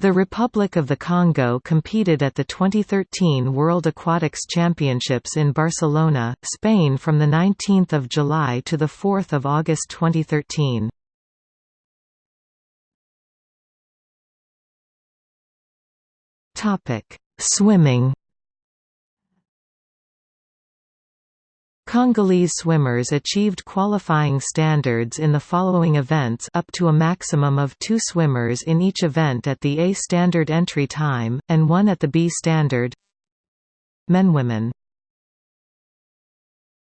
The Republic of the Congo competed at the 2013 World Aquatics Championships in Barcelona, Spain from 19 July to 4 August 2013. Swimming Congolese swimmers achieved qualifying standards in the following events up to a maximum of two swimmers in each event at the A standard entry time, and one at the B standard. Men Women